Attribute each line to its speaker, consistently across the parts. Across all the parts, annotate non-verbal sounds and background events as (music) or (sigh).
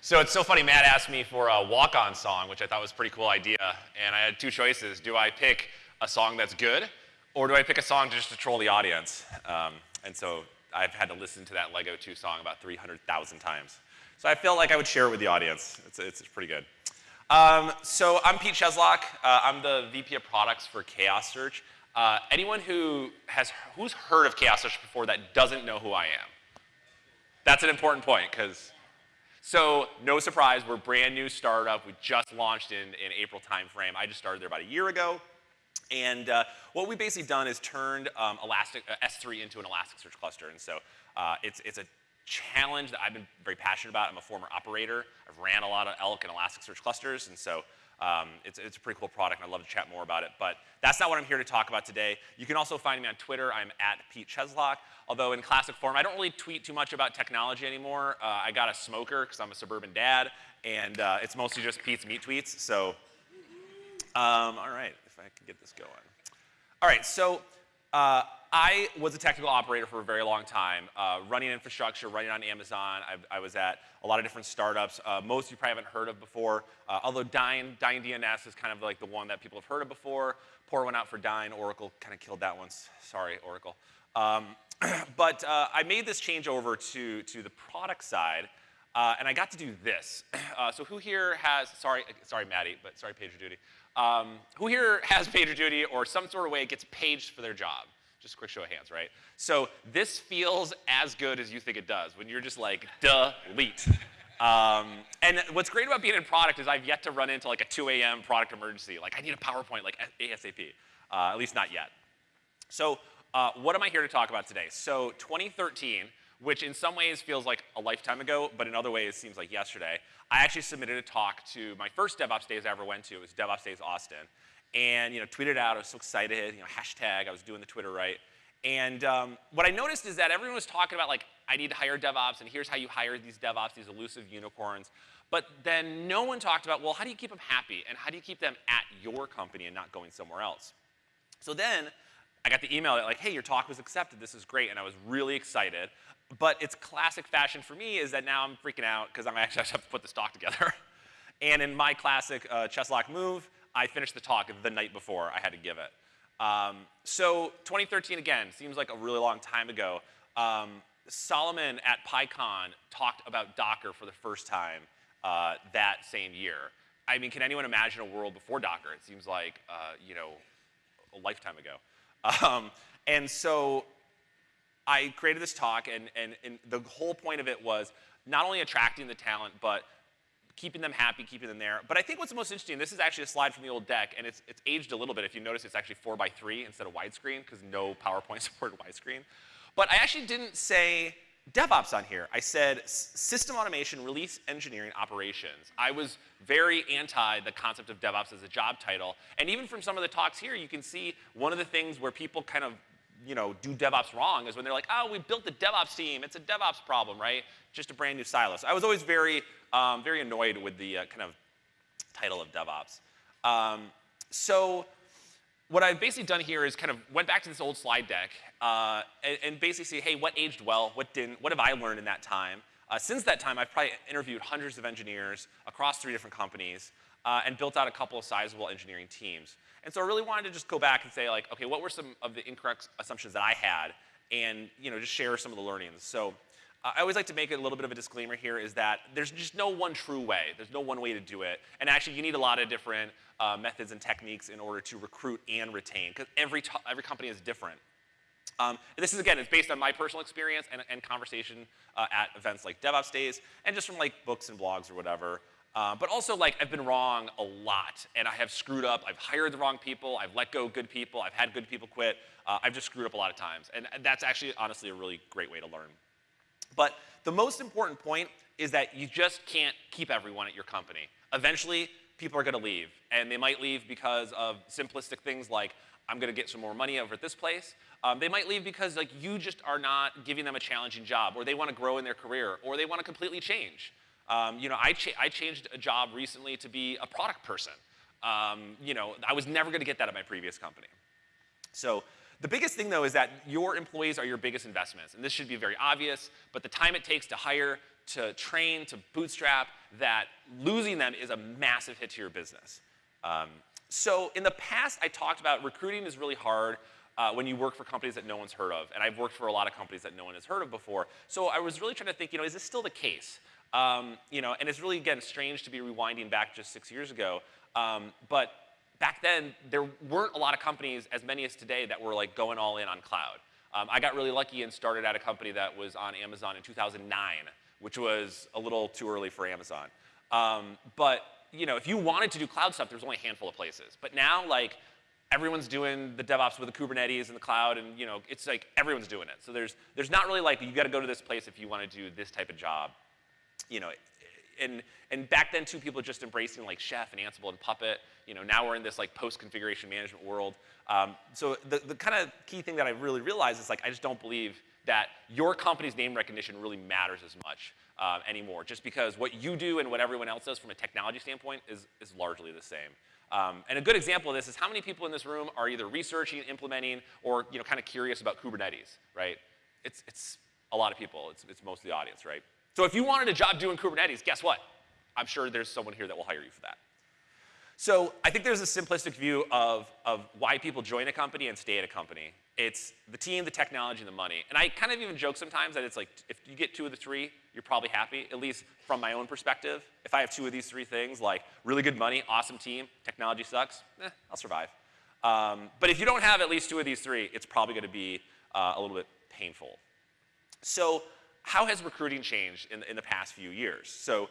Speaker 1: So it's so funny, Matt asked me for a walk-on song, which I thought was a pretty cool idea, and I had two choices. Do I pick a song that's good, or do I pick a song to just to troll the audience? Um, and so I've had to listen to that Lego 2 song about 300,000 times. So I felt like I would share it with the audience. It's, it's, it's pretty good. Um, so I'm Pete Cheslock. Uh, I'm the VP of products for Chaos Search. Uh, anyone who has, who's heard of Chaos Search before that doesn't know who I am? That's an important point, because, so no surprise, we're a brand new startup. We just launched in, in April timeframe. I just started there about a year ago. And uh, what we've basically done is turned um, Elastic, uh, S3 into an Elasticsearch cluster. And so uh, it's, it's a challenge that I've been very passionate about. I'm a former operator. I've ran a lot of ELK and Elasticsearch clusters. And so um, it's, it's a pretty cool product, and I'd love to chat more about it. But that's not what I'm here to talk about today. You can also find me on Twitter. I'm at Pete Cheslock. Although in classic form, I don't really tweet too much about technology anymore. Uh, I got a smoker because I'm a suburban dad, and uh, it's mostly just Pete's meat tweets. So, um, all right, if I can get this going. All right, so uh, I was a technical operator for a very long time, uh, running infrastructure, running on Amazon. I, I, was at a lot of different startups. Uh, most of you probably haven't heard of before, uh, although Dyn, Dyn DNS is kind of like the one that people have heard of before. Pour one out for Dyn. Oracle kind of killed that one. Sorry, Oracle. Um, (clears throat) but uh, I made this change over to, to the product side, uh, and I got to do this. (clears throat) so who here has, sorry, sorry Maddie, but sorry PagerDuty. Um, who here has (laughs) PagerDuty or some sort of way gets paged for their job? Just a quick show of hands, right? So this feels as good as you think it does when you're just like, delete. Um, and what's great about being in product is I've yet to run into like a 2 a.m. product emergency. Like I need a PowerPoint like ASAP, uh, at least not yet. So uh, what am I here to talk about today? So 2013, which in some ways feels like a lifetime ago, but in other ways seems like yesterday, I actually submitted a talk to my first DevOps Days I ever went to. It was DevOps Days Austin and you know, tweeted out. I was so excited, you know, hashtag. I was doing the Twitter right. And um, what I noticed is that everyone was talking about like, I need to hire DevOps, and here's how you hire these DevOps, these elusive unicorns. But then no one talked about, well, how do you keep them happy, and how do you keep them at your company and not going somewhere else? So then I got the email that like, hey, your talk was accepted. This is great, and I was really excited. But it's classic fashion for me is that now I'm freaking out because I'm actually (laughs) have to put this talk together. (laughs) and in my classic uh, Cheslock move, I finished the talk the night before I had to give it. Um, so 2013, again, seems like a really long time ago. Um, Solomon at PyCon talked about Docker for the first time uh, that same year. I mean, can anyone imagine a world before Docker? It seems like, uh, you know, a lifetime ago. (laughs) Um, and so I created this talk, and, and, and the whole point of it was not only attracting the talent, but keeping them happy, keeping them there. But I think what's most interesting, this is actually a slide from the old deck, and it's, it's aged a little bit. If you notice, it's actually 4 by 3 instead of widescreen, because no PowerPoint (laughs) supported widescreen. But I actually didn't say DevOps on here. I said system automation, release engineering, operations. I was very anti the concept of DevOps as a job title. And even from some of the talks here, you can see one of the things where people kind of you know, do DevOps wrong is when they're like, oh, we built the DevOps team. It's a DevOps problem, right? Just a brand new silo. So I was always very, um, very annoyed with the uh, kind of title of DevOps. Um, so what I've basically done here is kind of went back to this old slide deck uh, and, and, basically say, hey, what aged well? What didn't? What have I learned in that time? Uh, since that time, I've probably interviewed hundreds of engineers across three different companies uh, and built out a couple of sizable engineering teams. And so I really wanted to just go back and say like, okay, what were some of the incorrect assumptions that I had and you know, just share some of the learnings. So uh, I always like to make a little bit of a disclaimer here is that there's just no one true way. There's no one way to do it. And actually you need a lot of different uh, methods and techniques in order to recruit and retain because every, every company is different. Um, this is, again, it's based on my personal experience and, and conversation uh, at events like DevOps Days and just from like books and blogs or whatever. Uh, but also, like, I've been wrong a lot, and I have screwed up. I've hired the wrong people. I've let go good people. I've had good people quit. Uh, I've just screwed up a lot of times, and that's actually, honestly, a really great way to learn. But the most important point is that you just can't keep everyone at your company. Eventually, people are going to leave, and they might leave because of simplistic things like, I'm going to get some more money over at this place. Um, they might leave because like you just are not giving them a challenging job, or they want to grow in their career, or they want to completely change. Um, you know, I, cha I, changed a job recently to be a product person. Um, you know, I was never going to get that at my previous company. So the biggest thing, though, is that your employees are your biggest investments. And this should be very obvious, but the time it takes to hire, to train, to bootstrap, that losing them is a massive hit to your business. Um, so in the past, I talked about recruiting is really hard uh, when you work for companies that no one's heard of. And I've worked for a lot of companies that no one has heard of before. So I was really trying to think, you know, is this still the case? Um, you know, and it's really, again, strange to be rewinding back just six years ago. Um, but back then, there weren't a lot of companies, as many as today, that were like going all in on cloud. Um, I got really lucky and started at a company that was on Amazon in 2009, which was a little too early for Amazon. Um, but you know, if you wanted to do cloud stuff, there's only a handful of places. But now, like, everyone's doing the DevOps with the Kubernetes and the cloud, and you know, it's like everyone's doing it. So there's there's not really like you got to go to this place if you want to do this type of job. You know, and and back then too, people just embracing like Chef and Ansible and Puppet. You know, now we're in this like post-configuration management world. Um, so the the kind of key thing that I really realized is like I just don't believe that your company's name recognition really matters as much uh, anymore, just because what you do and what everyone else does from a technology standpoint is, is largely the same. Um, and a good example of this is how many people in this room are either researching, implementing, or you know, kind of curious about Kubernetes, right? It's, it's a lot of people. It's, it's most of the audience, right? So if you wanted a job doing Kubernetes, guess what? I'm sure there's someone here that will hire you for that. So I think there's a simplistic view of, of why people join a company and stay at a company. It's the team, the technology, and the money. And I kind of even joke sometimes that it's like, if you get two of the three, you're probably happy, at least from my own perspective. If I have two of these three things, like really good money, awesome team, technology sucks, eh, I'll survive. Um, but if you don't have at least two of these three, it's probably gonna be uh, a little bit painful. So how has recruiting changed in, in the past few years? So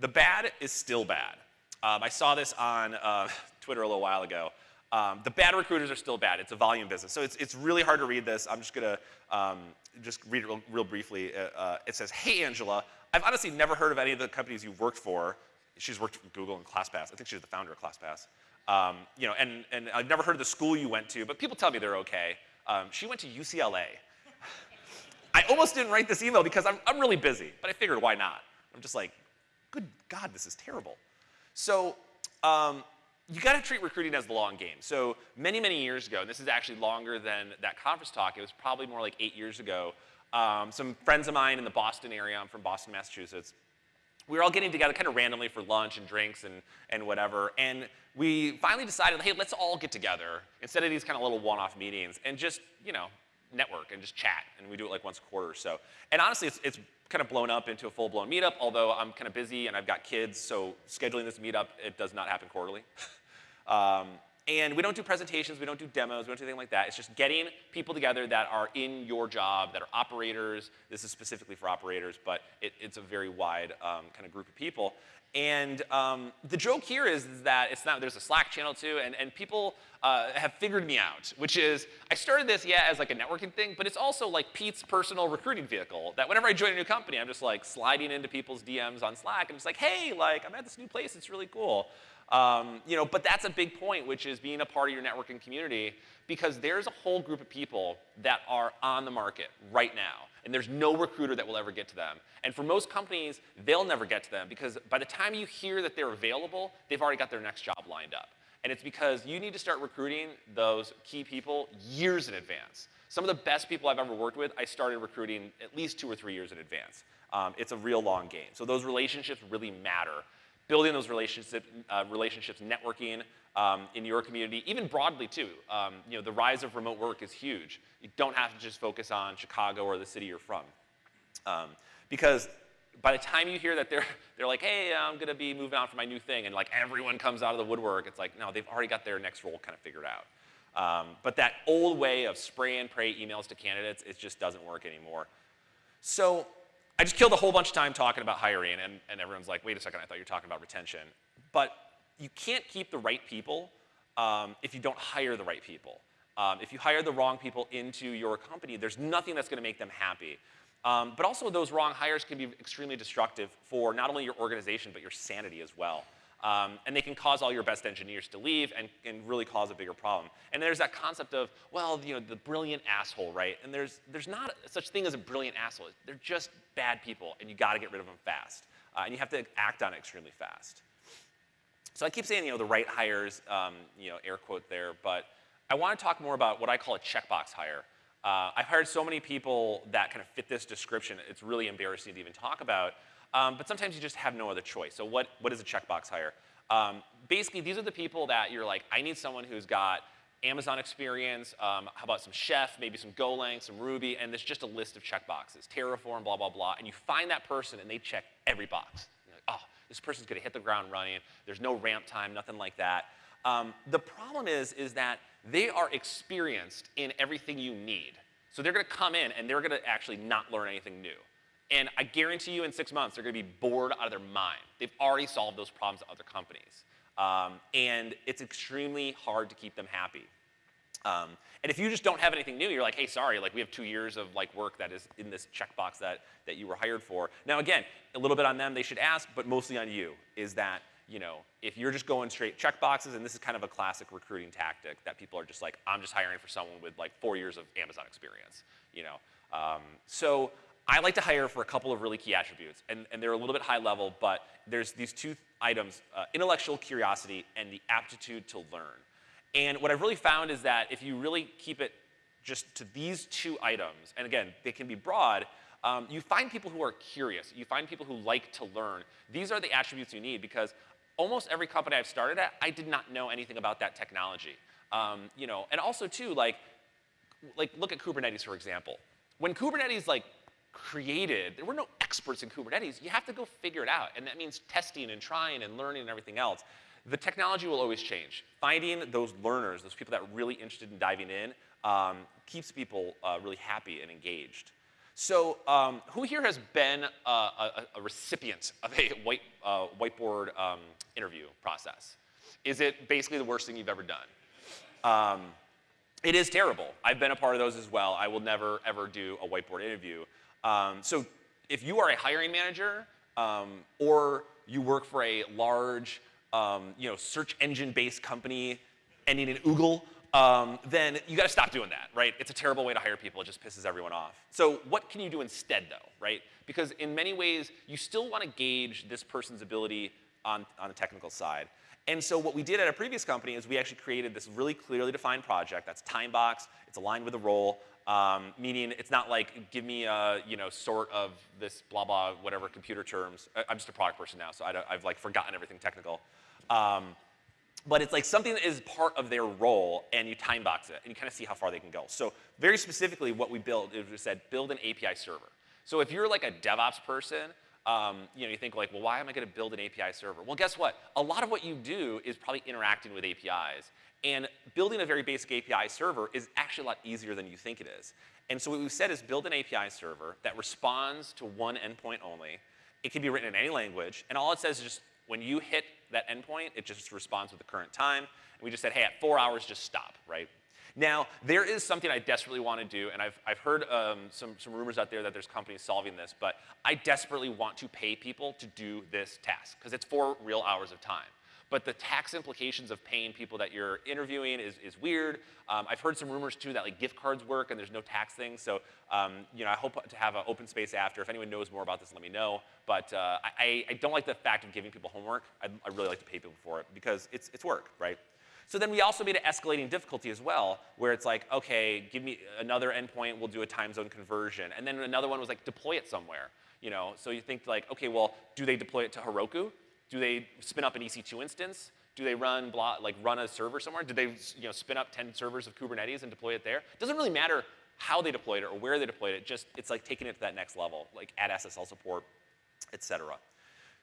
Speaker 1: the bad is still bad. Um, I saw this on uh, (laughs) Twitter a little while ago. Um, the bad recruiters are still bad. It's a volume business. So it's, it's really hard to read this. I'm just going to um, just read it real, real briefly. Uh, uh, it says, hey, Angela, I've honestly never heard of any of the companies you've worked for. She's worked for Google and ClassPass. I think she's the founder of ClassPass. Um, you know, and, and I've never heard of the school you went to, but people tell me they're okay. Um, she went to UCLA. I almost didn't write this email because I'm, I'm really busy, but I figured why not? I'm just like, good God, this is terrible. So um, you got to treat recruiting as the long game. So many, many years ago, and this is actually longer than that conference talk, it was probably more like eight years ago, um, some friends of mine in the Boston area, I'm from Boston, Massachusetts, we were all getting together kind of randomly for lunch and drinks and, and whatever, and we finally decided, hey, let's all get together instead of these kind of little one-off meetings and just, you know, network and just chat, and we do it like once a quarter or so. And honestly, it's, it's kind of blown up into a full-blown meetup, although I'm kind of busy and I've got kids, so scheduling this meetup, it does not happen quarterly. (laughs) um, and we don't do presentations, we don't do demos, we don't do anything like that. It's just getting people together that are in your job, that are operators. This is specifically for operators, but it, it's a very wide um, kind of group of people. And um, the joke here is, that it's not, there's a Slack channel too, and, and people uh, have figured me out, which is, I started this, yeah, as like a networking thing, but it's also like Pete's personal recruiting vehicle, that whenever I join a new company, I'm just like sliding into people's DMs on Slack, and just like, hey, like, I'm at this new place, it's really cool. Um, you know, but that's a big point, which is being a part of your networking community, because there's a whole group of people that are on the market right now and there's no recruiter that will ever get to them. And for most companies, they'll never get to them because by the time you hear that they're available, they've already got their next job lined up. And it's because you need to start recruiting those key people years in advance. Some of the best people I've ever worked with, I started recruiting at least two or three years in advance. Um, it's a real long game. So those relationships really matter. Building those relationships, uh, relationships networking, um, in your community, even broadly too. Um, you know, the rise of remote work is huge. You don't have to just focus on Chicago or the city you're from. Um, because by the time you hear that they're, (laughs) they're like, hey, I'm gonna be moving on for my new thing, and like everyone comes out of the woodwork, it's like, no, they've already got their next role kind of figured out. Um, but that old way of spray and pray emails to candidates, it just doesn't work anymore. So I just killed a whole bunch of time talking about hiring, and, and everyone's like, wait a second, I thought you were talking about retention. But you can't keep the right people um, if you don't hire the right people. Um, if you hire the wrong people into your company, there's nothing that's going to make them happy. Um, but also those wrong hires can be extremely destructive for not only your organization, but your sanity as well. Um, and they can cause all your best engineers to leave and, and really cause a bigger problem. And there's that concept of, well, you know, the brilliant asshole, right? And there's, there's not such thing as a brilliant asshole. They're just bad people, and you got to get rid of them fast. Uh, and you have to act on it extremely fast. So I keep saying, you know, the right hires, um, you know, air quote there, but I want to talk more about what I call a checkbox hire. Uh, I've hired so many people that kind of fit this description, it's really embarrassing to even talk about. um, but sometimes you just have no other choice. So what, what is a checkbox hire? Um, basically, these are the people that you're like, I need someone who's got Amazon experience, um, how about some Chef, maybe some Golang, some Ruby, and there's just a list of checkboxes, Terraform, blah, blah, blah, and you find that person and they check every box. You're like, oh, this person's gonna hit the ground running, there's no ramp time, nothing like that. Um, the problem is, is that they are experienced in everything you need. So they're gonna come in and they're gonna actually not learn anything new. And I guarantee you in six months, they're gonna be bored out of their mind. They've already solved those problems at other companies. Um, and it's extremely hard to keep them happy. Um, and if you just don't have anything new, you're like, hey, sorry, like we have two years of like work that is in this checkbox that, that you were hired for. Now again, a little bit on them, they should ask, but mostly on you, is that, you know, if you're just going straight checkboxes, and this is kind of a classic recruiting tactic that people are just like, I'm just hiring for someone with like four years of Amazon experience, you know. Um, so I like to hire for a couple of really key attributes, and, and they're a little bit high level, but there's these two items, uh, intellectual curiosity and the aptitude to learn. And what I've really found is that if you really keep it just to these two items, and again, they can be broad, um, you find people who are curious. You find people who like to learn. These are the attributes you need because almost every company I've started at, I did not know anything about that technology. Um, you know, and also too, like, like look at Kubernetes for example. When Kubernetes like created, there were no experts in Kubernetes. You have to go figure it out, and that means testing and trying and learning and everything else the technology will always change. Finding those learners, those people that are really interested in diving in, um, keeps people uh, really happy and engaged. So um, who here has been a, a, a recipient of a white, uh, whiteboard um, interview process? Is it basically the worst thing you've ever done? Um, it is terrible. I've been a part of those as well. I will never, ever do a whiteboard interview. Um, so if you are a hiring manager um, or you work for a large um, you know, search engine-based company ending in Oogle, um, then you gotta stop doing that, right? It's a terrible way to hire people, it just pisses everyone off. So what can you do instead though, right? Because in many ways, you still wanna gauge this person's ability on, on the technical side. And so what we did at a previous company is we actually created this really clearly defined project that's time box, it's aligned with the role, um, meaning it's not like give me a you know sort of this blah blah whatever computer terms. I'm just a product person now, so I have like forgotten everything technical. Um, but it's like something that is part of their role and you time box it and you kind of see how far they can go. So very specifically what we built is we said build an API server. So if you're like a DevOps person, um, you know, you think like, well, why am I going to build an API server? Well, guess what? A lot of what you do is probably interacting with APIs. And building a very basic API server is actually a lot easier than you think it is. And so what we've said is build an API server that responds to one endpoint only. It can be written in any language. And all it says is just when you hit that endpoint, it just responds with the current time. And we just said, hey, at four hours, just stop, right? Now, there is something I desperately want to do, and I've, I've heard um, some, some rumors out there that there's companies solving this, but I desperately want to pay people to do this task, because it's four real hours of time. But the tax implications of paying people that you're interviewing is, is weird. Um, I've heard some rumors too that like gift cards work and there's no tax thing. So um, you know, I hope to have an open space after. If anyone knows more about this, let me know. But uh, I, I don't like the fact of giving people homework. I, I really like to pay people for it because it's, it's work, right? So then we also made an escalating difficulty as well, where it's like, okay, give me another endpoint, we'll do a time zone conversion. And then another one was like, deploy it somewhere. You know, so you think like, okay, well, do they deploy it to Heroku? Do they spin up an EC2 instance? Do they run like run a server somewhere? Do they you know, spin up 10 servers of Kubernetes and deploy it there? It doesn't really matter how they deployed it or where they deployed it, just it's like taking it to that next level, like add SSL support, et cetera.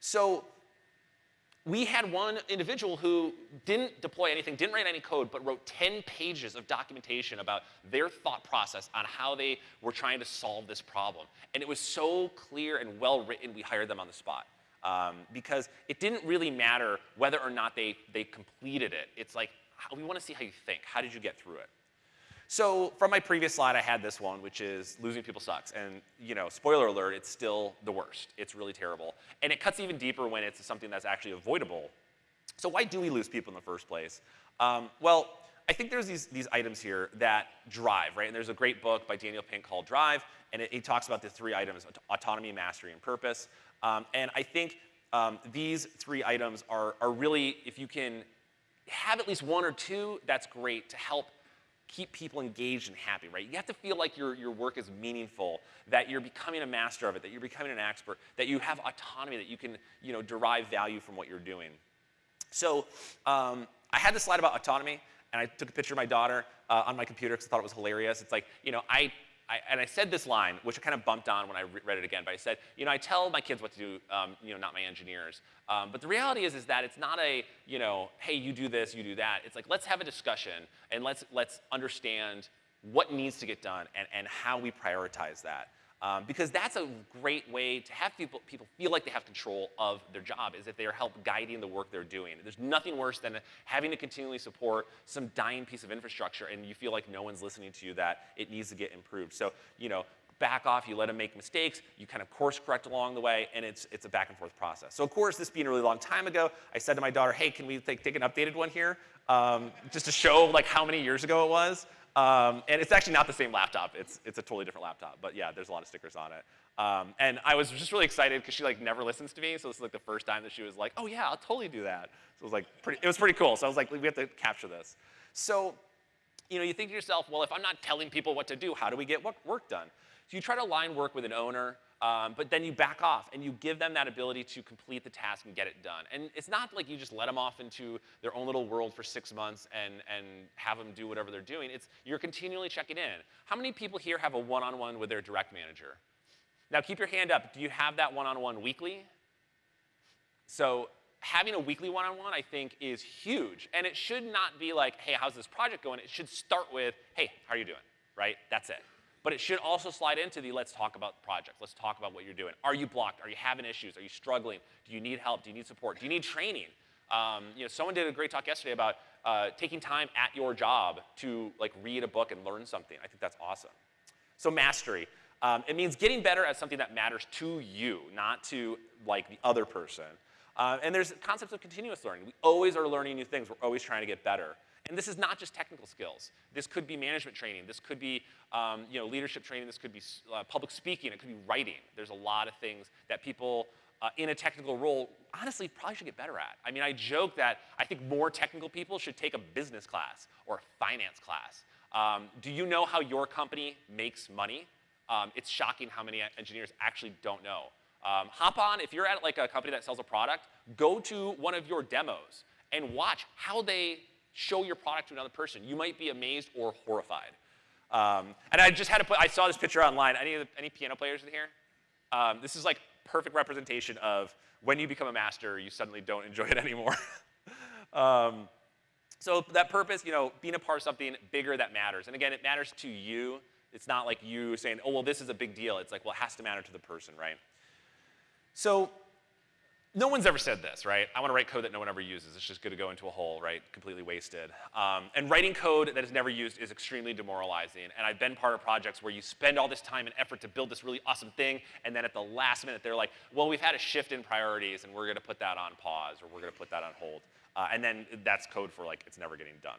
Speaker 1: So we had one individual who didn't deploy anything, didn't write any code, but wrote 10 pages of documentation about their thought process on how they were trying to solve this problem. And it was so clear and well written, we hired them on the spot um, because it didn't really matter whether or not they, they completed it. It's like, we want to see how you think. How did you get through it? So from my previous slide, I had this one, which is losing people sucks. And you know, spoiler alert, it's still the worst. It's really terrible. And it cuts even deeper when it's something that's actually avoidable. So why do we lose people in the first place? Um, well, I think there's these, these items here that drive, right? And there's a great book by Daniel Pink called Drive, and it, it talks about the three items, autonomy, mastery, and purpose. Um, and I think um, these three items are, are really, if you can have at least one or two, that's great to help keep people engaged and happy, right? You have to feel like your, your work is meaningful, that you're becoming a master of it, that you're becoming an expert, that you have autonomy, that you can you know, derive value from what you're doing. So um, I had this slide about autonomy, and I took a picture of my daughter uh, on my computer because I thought it was hilarious. It's like, you know, I I, and I said this line, which I kind of bumped on when I re read it again, but I said, you know, I tell my kids what to do, um, you know, not my engineers. Um, but the reality is, is that it's not a, you know, hey, you do this, you do that. It's like, let's have a discussion and let's, let's understand what needs to get done and, and how we prioritize that. Um, because that's a great way to have people, people feel like they have control of their job, is if they're help guiding the work they're doing. There's nothing worse than having to continually support some dying piece of infrastructure and you feel like no one's listening to you, that it needs to get improved. So, you know, back off, you let them make mistakes, you kind of course correct along the way, and it's, it's a back and forth process. So of course, this being a really long time ago, I said to my daughter, hey, can we take, take an updated one here? Um, just to show like how many years ago it was. Um, and it's actually not the same laptop. It's, it's a totally different laptop. But yeah, there's a lot of stickers on it. Um, and I was just really excited because she like never listens to me. So this is like the first time that she was like, oh yeah, I'll totally do that. So it was like pretty, it was pretty cool. So I was like, we have to capture this. So, you know, you think to yourself, well, if I'm not telling people what to do, how do we get work done? So you try to align work with an owner, um, but then you back off and you give them that ability to complete the task and get it done. And it's not like you just let them off into their own little world for six months and, and have them do whatever they're doing. It's you're continually checking in. How many people here have a one-on-one -on -one with their direct manager? Now keep your hand up. Do you have that one-on-one -on -one weekly? So having a weekly one-on-one, -on -one, I think, is huge. And it should not be like, hey, how's this project going? It should start with, hey, how are you doing, right? That's it. But it should also slide into the let's talk about the project. Let's talk about what you're doing. Are you blocked? Are you having issues? Are you struggling? Do you need help? Do you need support? Do you need training? Um, you know, someone did a great talk yesterday about uh, taking time at your job to like read a book and learn something. I think that's awesome. So mastery. Um, it means getting better at something that matters to you, not to like the other person. Uh, and there's concepts of continuous learning. We always are learning new things. We're always trying to get better. And this is not just technical skills. This could be management training. This could be um, you know, leadership training. This could be uh, public speaking. It could be writing. There's a lot of things that people uh, in a technical role honestly probably should get better at. I mean, I joke that I think more technical people should take a business class or a finance class. Um, do you know how your company makes money? Um, it's shocking how many engineers actually don't know. Um, hop on, if you're at like a company that sells a product, go to one of your demos and watch how they show your product to another person. You might be amazed or horrified. Um, and I just had to put, I saw this picture online. Any, the, any piano players in here? Um, this is like perfect representation of when you become a master, you suddenly don't enjoy it (laughs) anymore. um, so that purpose, you know, being a part of something bigger that matters. And again, it matters to you. It's not like you saying, oh, well, this is a big deal. It's like, well, it has to matter to the person, right? So no one's ever said this, right? I want to write code that no one ever uses. It's just going to go into a hole, right? Completely wasted. Um, and writing code that is never used is extremely demoralizing. And I've been part of projects where you spend all this time and effort to build this really awesome thing, and then at the last minute they're like, well, we've had a shift in priorities, and we're going to put that on pause, or we're going to put that on hold. Uh, and then that's code for like it's never getting done.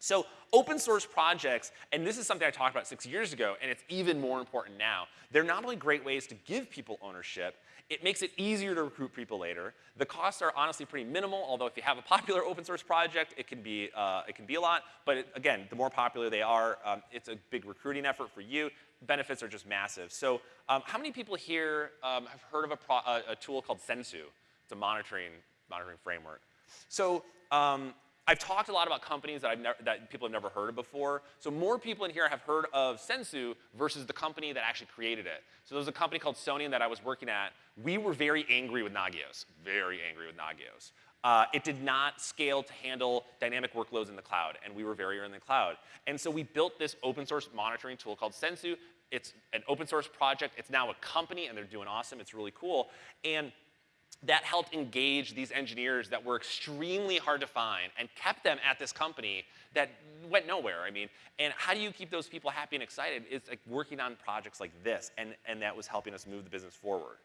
Speaker 1: So open source projects, and this is something I talked about six years ago, and it's even more important now. They're not only great ways to give people ownership, it makes it easier to recruit people later. The costs are honestly pretty minimal, although if you have a popular open source project, it can be, uh, it can be a lot. But it, again, the more popular they are, um, it's a big recruiting effort for you. Benefits are just massive. So um, how many people here um, have heard of a, a, tool called Sensu? It's a monitoring, monitoring framework. So um, I've talked a lot about companies that, I've that people have never heard of before. So more people in here have heard of Sensu versus the company that actually created it. So there was a company called Sonian that I was working at. We were very angry with Nagios, very angry with Nagios. Uh, it did not scale to handle dynamic workloads in the cloud, and we were very early in the cloud. And so we built this open source monitoring tool called Sensu. It's an open source project. It's now a company, and they're doing awesome. It's really cool. And that helped engage these engineers that were extremely hard to find and kept them at this company that went nowhere. I mean, and how do you keep those people happy and excited? It's like working on projects like this, and, and that was helping us move the business forward.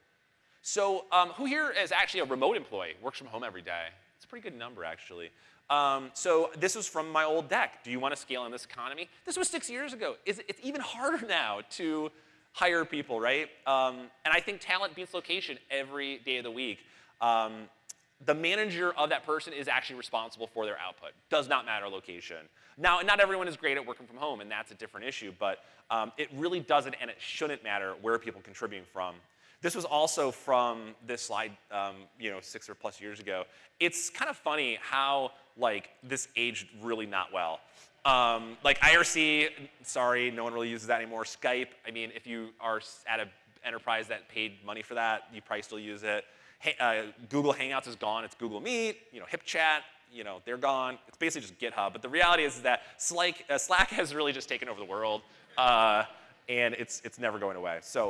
Speaker 1: So um, who here is actually a remote employee, works from home every day? It's a pretty good number, actually. Um, so this was from my old deck. Do you want to scale in this economy? This was six years ago. It's, it's even harder (laughs) now to hire people, right? Um, and I think talent beats location every day of the week. Um, the manager of that person is actually responsible for their output. Does not matter location. Now, not everyone is great at working from home, and that's a different issue, but um, it really doesn't and it shouldn't matter where people are contributing from. This was also from this slide, um, you know, six or plus years ago. It's kind of funny how like this aged really not well. Um, like IRC, sorry, no one really uses that anymore. Skype, I mean, if you are at an enterprise that paid money for that, you probably still use it. Hey, uh, Google Hangouts is gone, it's Google Meet, you know, HipChat, you know, they're gone. It's basically just GitHub. But the reality is that Slack, uh, Slack has really just taken over the world, uh, and it's, it's never going away. So,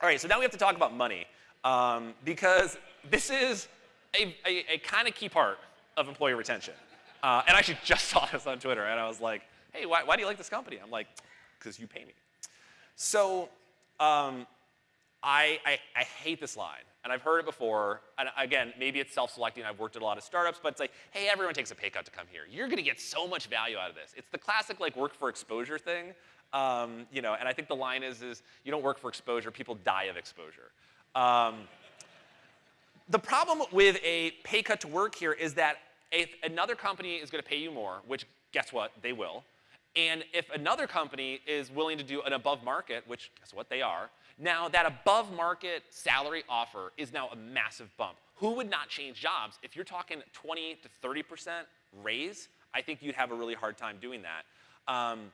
Speaker 1: all right, so now we have to talk about money, um, because this is a, a, a kind of key part of employee retention. Uh, and I actually (laughs) just saw this on Twitter, and I was like, hey, why, why do you like this company? I'm like, because you pay me. So um, I, I, I, hate this line, and I've heard it before. And again, maybe it's self-selecting. I've worked at a lot of startups, but it's like, hey, everyone takes a pay cut to come here. You're going to get so much value out of this. It's the classic like work for exposure thing. Um, you know, and I think the line is, is you don't work for exposure, people die of exposure. Um, the problem with a pay cut to work here is that if another company is going to pay you more, which guess what, they will, and if another company is willing to do an above market, which guess what, they are, now that above market salary offer is now a massive bump. Who would not change jobs? If you're talking 20 to 30% raise, I think you'd have a really hard time doing that. Um,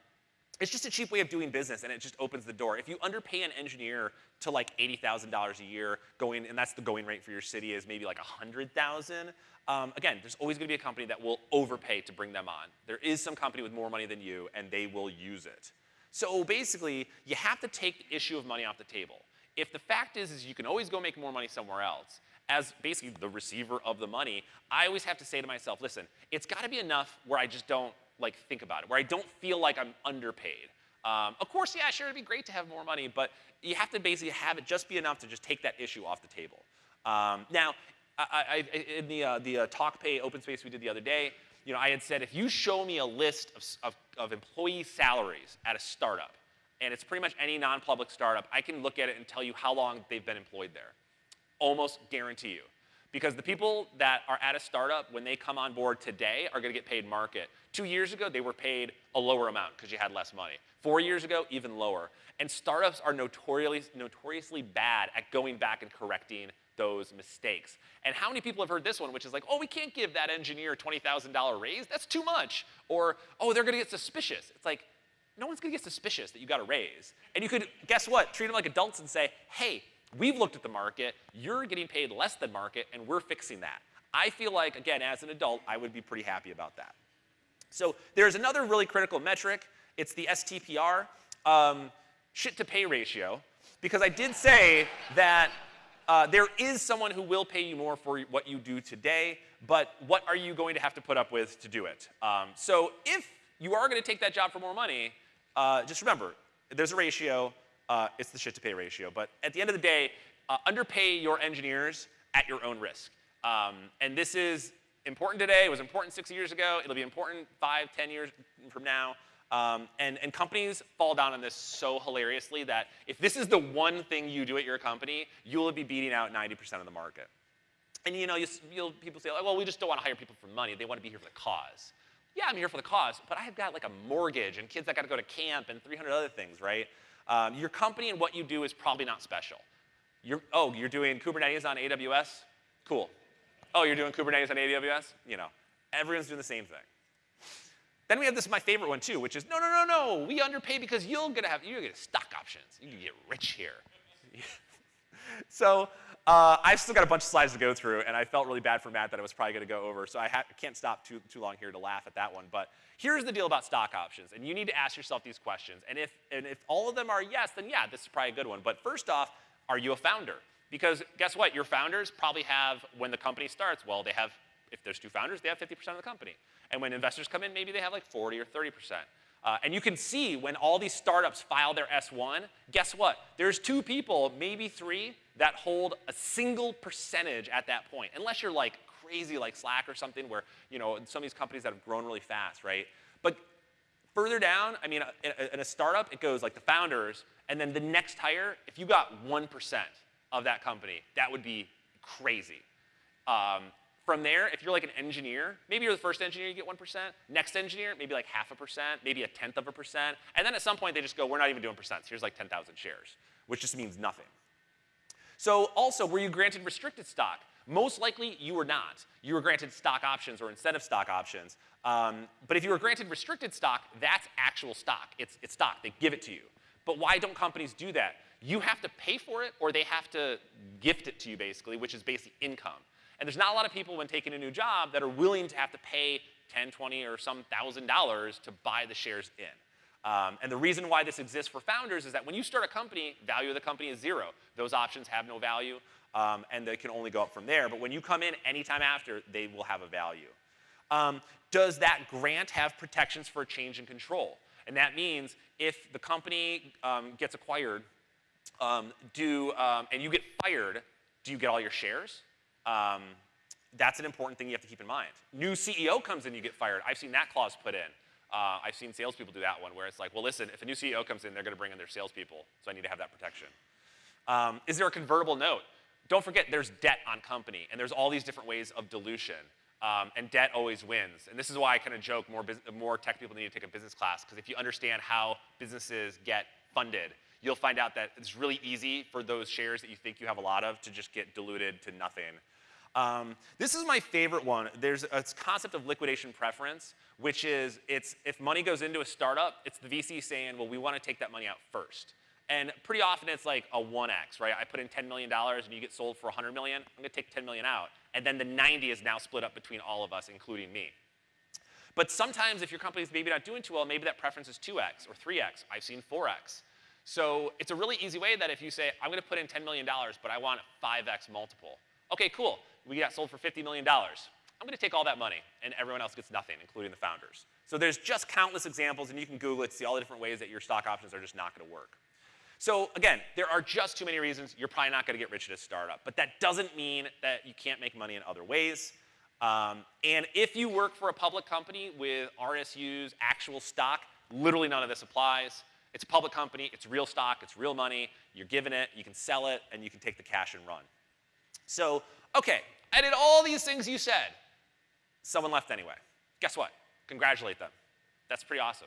Speaker 1: it's just a cheap way of doing business and it just opens the door. If you underpay an engineer to like $80,000 a year going, and that's the going rate for your city is maybe like 100,000, um, again, there's always going to be a company that will overpay to bring them on. There is some company with more money than you, and they will use it. So basically, you have to take the issue of money off the table. If the fact is, is you can always go make more money somewhere else, as basically the receiver of the money, I always have to say to myself, listen, it's got to be enough where I just don't like think about it, where I don't feel like I'm underpaid. Um, of course, yeah, sure, it'd be great to have more money, but you have to basically have it just be enough to just take that issue off the table. Um, now, I, I, in the, uh, the uh, TalkPay open space we did the other day, you know, I had said if you show me a list of, of, of employee salaries at a startup, and it's pretty much any non-public startup, I can look at it and tell you how long they've been employed there. Almost guarantee you. Because the people that are at a startup, when they come on board today, are going to get paid market. Two years ago, they were paid a lower amount because you had less money. Four years ago, even lower. And startups are notoriously, notoriously bad at going back and correcting those mistakes. And how many people have heard this one, which is like, oh, we can't give that engineer a $20,000 raise. That's too much. Or, oh, they're going to get suspicious. It's like, no one's going to get suspicious that you got a raise. And you could, guess what, treat them like adults and say, hey, we've looked at the market, you're getting paid less than market, and we're fixing that. I feel like, again, as an adult, I would be pretty happy about that. So there's another really critical metric. It's the STPR, um, shit to pay ratio, because I did say that uh, there is someone who will pay you more for what you do today, but what are you going to have to put up with to do it? Um, so if you are going to take that job for more money, uh, just remember, there's a ratio. Uh, it's the shit to pay ratio. But at the end of the day, uh, underpay your engineers at your own risk. Um, and this is important today. It was important six years ago. It'll be important five, ten years from now. Um, and, and companies fall down on this so hilariously that if this is the one thing you do at your company, you'll be beating out 90% of the market. And you know, you, will people say, well, we just don't want to hire people for money. They want to be here for the cause. Yeah, I'm here for the cause, but I've got like a mortgage and kids that got to go to camp and 300 other things, right? Um, your company and what you do is probably not special. You're, oh, you're doing Kubernetes on AWS? Cool. Oh, you're doing Kubernetes on AWS? You know, everyone's doing the same thing. Then we have this, my favorite one too, which is, no, no, no, no, we underpay because you're gonna have, you're gonna get stock options. You can get rich here. (laughs) so uh, I've still got a bunch of slides to go through, and I felt really bad for Matt that I was probably gonna go over, so I can't stop too, too long here to laugh at that one. But here's the deal about stock options, and you need to ask yourself these questions. And if, and if all of them are yes, then yeah, this is probably a good one. But first off, are you a founder? Because guess what? Your founders probably have, when the company starts, well, they have, if there's two founders, they have 50% of the company. And when investors come in, maybe they have like 40 or 30%. Uh, and you can see when all these startups file their S1, guess what? There's two people, maybe three, that hold a single percentage at that point. Unless you're like crazy like Slack or something where, you know, some of these companies that have grown really fast, right? But further down, I mean, in a, in a startup, it goes like the founders, and then the next hire, if you got 1% of that company, that would be crazy. Um, From there, if you're like an engineer, maybe you're the first engineer, you get 1%. Next engineer, maybe like half a percent, maybe a tenth of a percent. And then at some point, they just go, we're not even doing percents. Here's like 10,000 shares, which just means nothing. So also, were you granted restricted stock? Most likely, you were not. You were granted stock options or of stock options. Um, but if you were granted restricted stock, that's actual stock. It's, it's stock. They give it to you. But why don't companies do that? You have to pay for it or they have to gift it to you, basically, which is basically income. And there's not a lot of people when taking a new job that are willing to have to pay 10, 20, or some thousand dollars to buy the shares in. Um, and the reason why this exists for founders is that when you start a company, value of the company is zero. Those options have no value, um, and they can only go up from there. But when you come in anytime after, they will have a value. Um, does that grant have protections for change in control? And that means if the company um, gets acquired um, do, um, and you get fired, do you get all your shares? Um, that's an important thing you have to keep in mind. New CEO comes in, you get fired. I've seen that clause put in. Uh, I've seen salespeople do that one where it's like, well, listen, if a new CEO comes in, they're going to bring in their salespeople, so I need to have that protection. Um, is there a convertible note? Don't forget, there's debt on company, and there's all these different ways of dilution. Um, and debt always wins. And this is why I kind of joke more, more tech people need to take a business class, because if you understand how businesses get funded, you'll find out that it's really easy for those shares that you think you have a lot of to just get diluted to nothing. Um, this is my favorite one. There's a concept of liquidation preference, which is it's if money goes into a startup, it's the VC saying, well, we want to take that money out first. And pretty often it's like a 1x, right? I put in $10 million and you get sold for 100 million, I'm gonna take 10 million out. And then the 90 is now split up between all of us, including me. But sometimes if your company's maybe not doing too well, maybe that preference is 2x or 3x. I've seen 4x. So it's a really easy way that if you say, I'm gonna put in $10 million, but I want a 5x multiple. Okay, cool we got sold for $50 million. I'm going to take all that money, and everyone else gets nothing, including the founders. So there's just countless examples, and you can Google it to see all the different ways that your stock options are just not going to work. So again, there are just too many reasons you're probably not going to get rich at a startup. But that doesn't mean that you can't make money in other ways. Um, and if you work for a public company with RSUs, actual stock, literally none of this applies. It's a public company, it's real stock, it's real money, you're given it, you can sell it, and you can take the cash and run. So Okay, I did all these things you said. Someone left anyway. Guess what? Congratulate them. That's pretty awesome.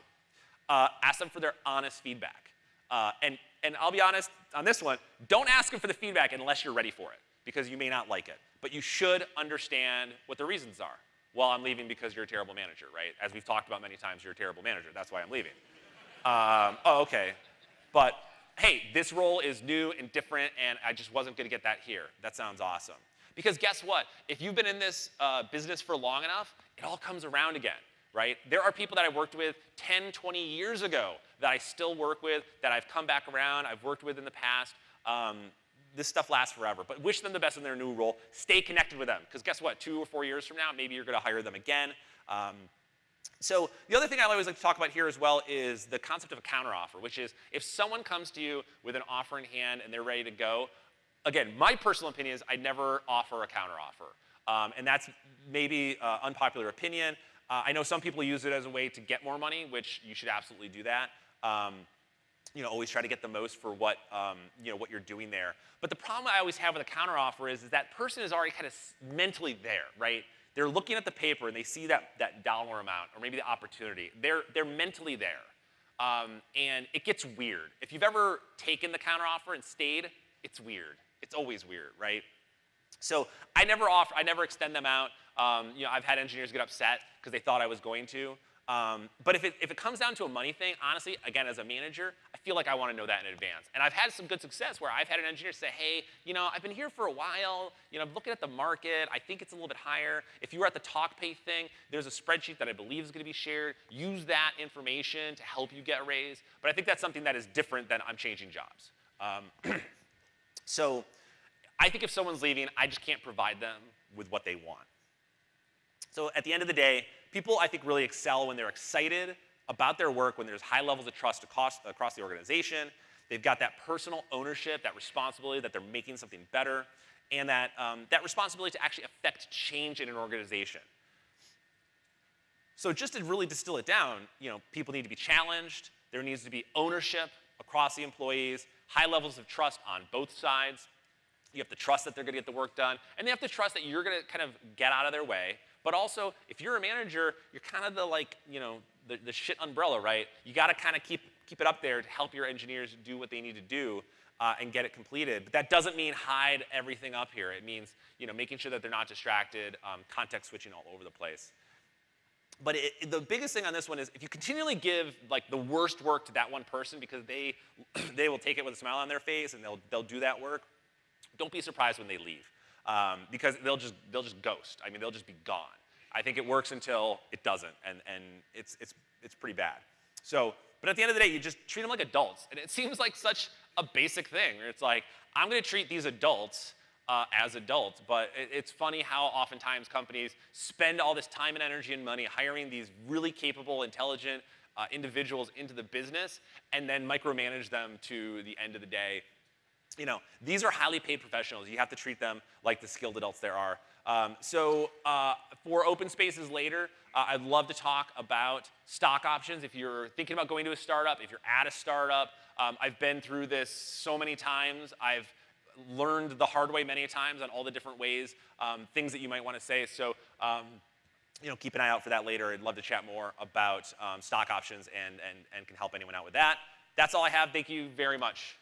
Speaker 1: Uh, ask them for their honest feedback. Uh, and, and I'll be honest on this one, don't ask them for the feedback unless you're ready for it, because you may not like it. But you should understand what the reasons are. Well, I'm leaving because you're a terrible manager, right? As we've talked about many times, you're a terrible manager. That's why I'm leaving. Um, oh, okay. But hey, this role is new and different, and I just wasn't going to get that here. That sounds awesome. Because guess what? If you've been in this uh, business for long enough, it all comes around again, right? There are people that I worked with 10, 20 years ago that I still work with, that I've come back around, I've worked with in the past. Um, this stuff lasts forever, but wish them the best in their new role. Stay connected with them, because guess what? Two or four years from now, maybe you're going to hire them again. Um, so the other thing I always like to talk about here as well is the concept of a counteroffer, which is if someone comes to you with an offer in hand and they're ready to go, again, my personal opinion is I'd never offer a counteroffer. Um, and that's maybe uh, unpopular opinion. Uh, I know some people use it as a way to get more money, which you should absolutely do that. Um, you know, always try to get the most for what, um, you know, what you're doing there. But the problem I always have with a counteroffer is, is that person is already kind of mentally there, right? They're looking at the paper and they see that, that dollar amount or maybe the opportunity. They're, they're mentally there. Um, and it gets weird. If you've ever taken the counteroffer and stayed, it's weird. It's always weird, right? So I never offer, I never extend them out. Um, you know, I've had engineers get upset because they thought I was going to. Um, but if it, if it comes down to a money thing, honestly, again, as a manager, I feel like I want to know that in advance. And I've had some good success where I've had an engineer say, hey, you know, I've been here for a while. You know, I'm looking at the market. I think it's a little bit higher. If you were at the TalkPay thing, there's a spreadsheet that I believe is going to be shared. Use that information to help you get a raise. But I think that's something that is different than I'm changing jobs. Um, (clears throat) So I think if someone's leaving, I just can't provide them with what they want. So at the end of the day, people I think really excel when they're excited about their work, when there's high levels of trust across, across the organization. They've got that personal ownership, that responsibility that they're making something better, and that, um, that responsibility to actually affect change in an organization. So just to really distill it down, you know, people need to be challenged. There needs to be ownership across the employees high levels of trust on both sides. You have to trust that they're gonna get the work done, and they have to trust that you're gonna kind of get out of their way. But also, if you're a manager, you're kind of the like, you know, the, the shit umbrella, right? You gotta kind of keep, keep it up there to help your engineers do what they need to do uh, and get it completed. But that doesn't mean hide everything up here. It means, you know, making sure that they're not distracted, um, context switching all over the place. But it, the biggest thing on this one is if you continually give like the worst work to that one person because they, (clears throat) they will take it with a smile on their face and they'll, they'll do that work, don't be surprised when they leave um, because they'll just, they'll just ghost. I mean, they'll just be gone. I think it works until it doesn't, and, and it's, it's, it's pretty bad. So, but at the end of the day, you just treat them like adults. And it (laughs) seems like such a basic thing. It's like, I'm gonna treat these adults uh, as adults, but it, it's funny how oftentimes companies spend all this time and energy and money hiring these really capable, intelligent uh, individuals into the business and then micromanage them to the end of the day you know, these are highly paid professionals. You have to treat them like the skilled adults there are. Um, so uh, for open spaces later, uh, I'd love to talk about stock options. If you're thinking about going to a startup, if you're at a startup, um, I've been through this so many times. I've learned the hard way many times on all the different ways, um, things that you might want to say. So um, you know, keep an eye out for that later. I'd love to chat more about um, stock options and, and, and can help anyone out with that. That's all I have. Thank you very much.